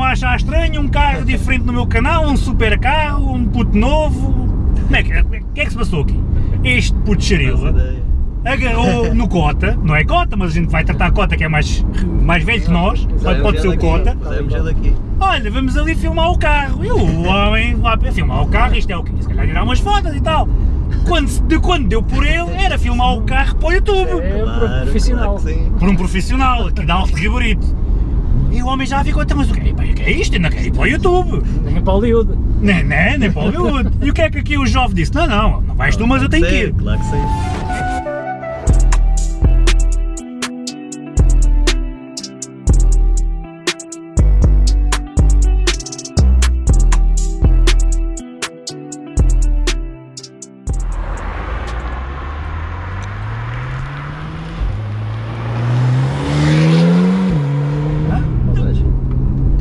a achar estranho, um carro diferente no meu canal, um super carro, um puto novo. Como é que, o que é que se passou aqui? Este puto xerila agarrou no Cota, não é Cota, mas a gente vai tratar a Cota que é mais, mais velho que nós, pode, pode ser o Cota. Olha, vamos ali filmar o carro. E o homem lá para filmar o carro, isto é o quê? Se calhar tirar umas fotos e tal. Quando, de quando deu por ele, era filmar o carro para o YouTube. É profissional. claro que sim. Por um profissional, aqui de alto gabarito. E o homem já ficou, então, mas o que, é- o que é isto? Ainda quer ir para o YouTube. Nem para Hollywood. Nem, nem, nem para o Hollywood. E o que é que aqui o jovem disse? Não, não, não vais tu, mas eu tenho que ir. Claro que sim.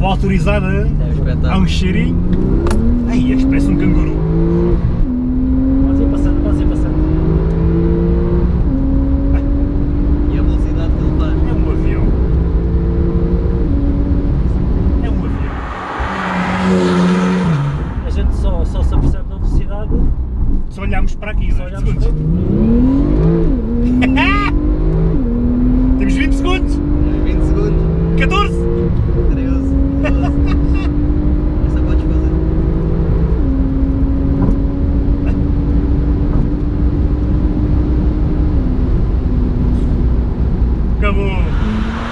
Estou autorizado a, É um a um cheirinho. Ai, este parece um canguru. Podes ir passando, podes ir passando. E a velocidade que ele faz. É um avião. É um avião. A gente só, só se apercebe da velocidade Se olharmos para aqui, se dois olharmos segundos. para Bye.